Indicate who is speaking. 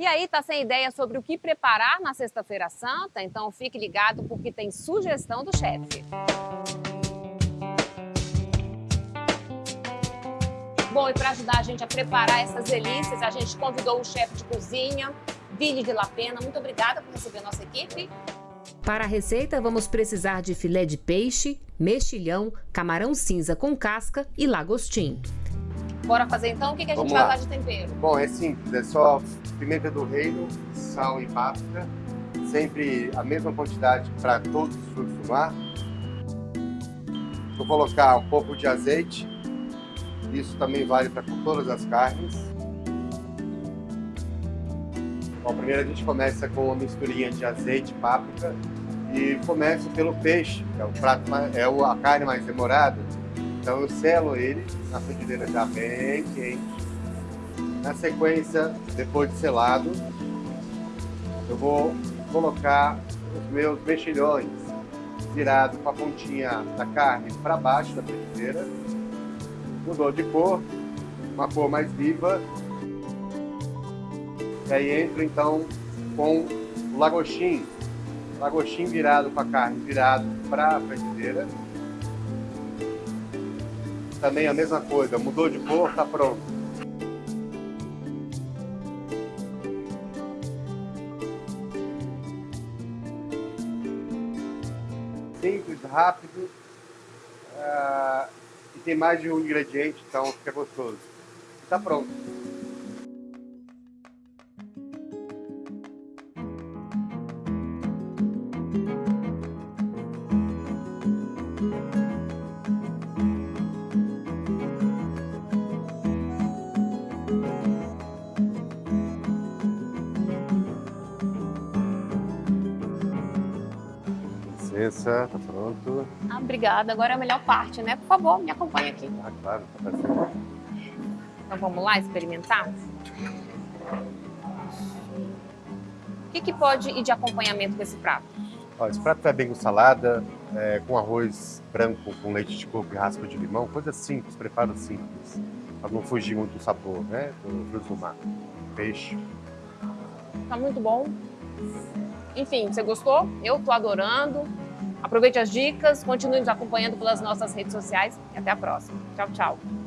Speaker 1: E aí, tá sem ideia sobre o que preparar na Sexta-feira Santa? Então fique ligado porque tem sugestão do chefe. Bom, e para ajudar a gente a preparar essas delícias, a gente convidou o chefe de cozinha, Vini de La Pena. Muito obrigada por receber a nossa equipe.
Speaker 2: Para a receita, vamos precisar de filé de peixe, mexilhão, camarão cinza com casca e lagostim.
Speaker 1: Bora fazer então? O que, que a gente
Speaker 3: Vamos
Speaker 1: vai
Speaker 3: lá.
Speaker 1: de tempero?
Speaker 3: Bom, é simples, é só pimenta do reino, sal e páprica, sempre a mesma quantidade para todos os frutos do mar. Vou colocar um pouco de azeite, isso também vale para todas as carnes. Bom, primeiro a gente começa com uma misturinha de azeite e páprica e começo pelo peixe, que é o prato mais, é a carne mais demorada. Então eu selo ele na frigideira já bem quente. Na sequência, depois de selado, eu vou colocar os meus mexilhões virados com a pontinha da carne para baixo da frigideira. Mudou de cor, uma cor mais viva. E aí entro então com o lagostim. Lagostim virado com a carne virado para a frigideira. Também a mesma coisa, mudou de cor, tá pronto. Simples, rápido ah, e tem mais de um ingrediente, então fica gostoso. Tá pronto. Licença, tá pronto.
Speaker 1: Ah, obrigada. Agora é a melhor parte, né? Por favor, me acompanha aqui.
Speaker 3: Ah, claro, tá perfeito.
Speaker 1: Então vamos lá experimentar? O que, que pode ir de acompanhamento com esse prato?
Speaker 3: Ó, esse prato vai bem com salada, é, com arroz branco, com leite de coco e raspa de limão, coisa simples, preparo simples, para não fugir muito do sabor, né, do fruto do mar. Peixe.
Speaker 1: Tá muito bom. Enfim, você gostou? Eu tô adorando. Aproveite as dicas, continue nos acompanhando pelas nossas redes sociais e até a próxima. Tchau, tchau.